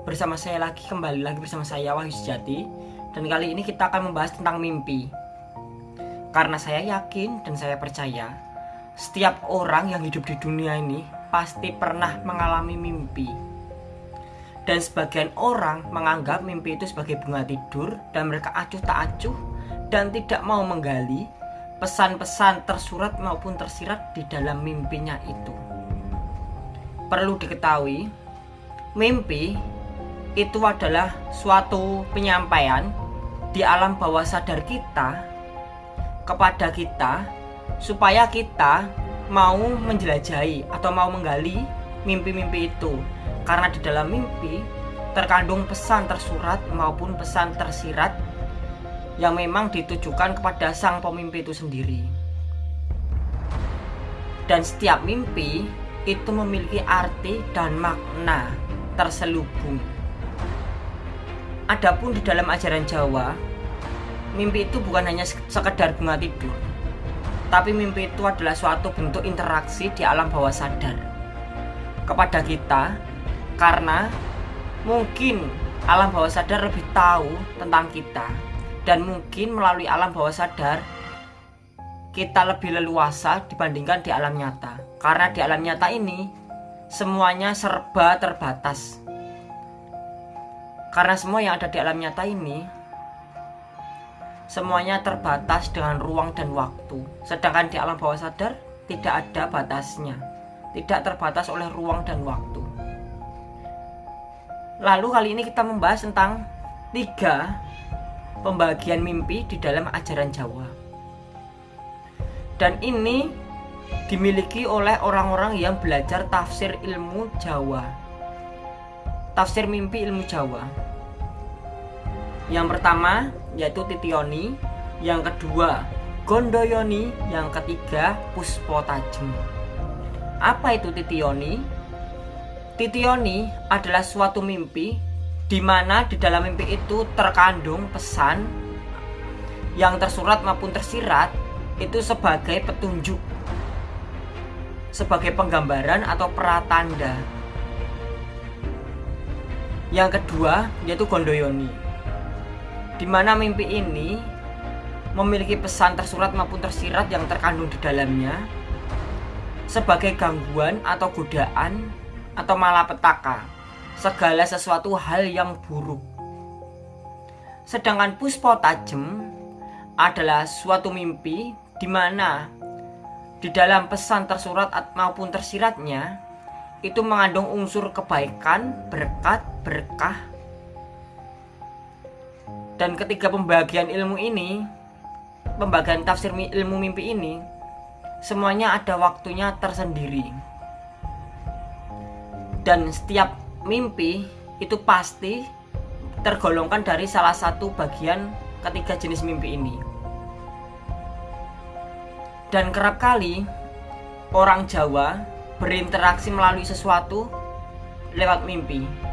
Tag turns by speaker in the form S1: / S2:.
S1: bersama saya lagi kembali lagi bersama saya Wahyu Sejati dan kali ini kita akan membahas tentang mimpi. Karena saya yakin dan saya percaya setiap orang yang hidup di dunia ini pasti pernah mengalami mimpi. Dan sebagian orang menganggap mimpi itu sebagai bunga tidur dan mereka acuh tak acuh dan tidak mau menggali pesan-pesan tersurat maupun tersirat di dalam mimpinya itu. Perlu diketahui, mimpi itu adalah suatu penyampaian di alam bawah sadar kita kepada kita supaya kita mau menjelajahi atau mau menggali mimpi-mimpi itu karena di dalam mimpi terkandung pesan tersurat maupun pesan tersirat yang memang ditujukan kepada sang pemimpi itu sendiri. Dan setiap mimpi itu memiliki arti dan makna terselubung. Adapun di dalam ajaran Jawa, mimpi itu bukan hanya sekedar bunga tidur, tapi mimpi itu adalah suatu bentuk interaksi di alam bawah sadar kepada kita karena mungkin alam bawah sadar lebih tahu tentang kita dan mungkin melalui alam bawah sadar kita lebih leluasa dibandingkan di alam nyata. Karena di alam nyata ini semuanya serba terbatas karena semua yang ada di alam nyata ini semuanya terbatas dengan ruang dan waktu sedangkan di alam bawah sadar tidak ada batasnya tidak terbatas oleh ruang dan waktu lalu kali ini kita membahas tentang tiga pembagian mimpi di dalam ajaran Jawa. Dan ini dimiliki oleh orang-orang yang belajar tafsir ilmu Jawa. Tafsir mimpi ilmu Jawa. Yang pertama yaitu Titioni, yang kedua Gondoyoni, yang ketiga Puspo Tajem. Apa itu Titioni? Titioni adalah suatu mimpi di mana di dalam mimpi itu terkandung pesan yang tersurat maupun tersirat itu sebagai petunjuk sebagai penggambaran atau pratanda yang kedua yaitu Gondoyoni di mana mimpi ini memiliki pesan tersurat maupun tersirat yang terkandung di dalamnya sebagai gangguan atau godaan atau malapetaka segala sesuatu hal yang buruk. Sedangkan puspo tajem adalah suatu mimpi di mana di dalam pesan tersurat maupun tersiratnya itu mengandung unsur kebaikan, berkat, berkah. Dan ketiga pembagian ilmu ini, pembagian tafsir ilmu mimpi ini, semuanya ada waktunya tersendiri. Dan setiap mimpi itu pasti tergolongkan dari salah satu bagian ketiga jenis mimpi ini. Dan kerap kali orang Jawa berinteraksi melalui sesuatu lewat mimpi.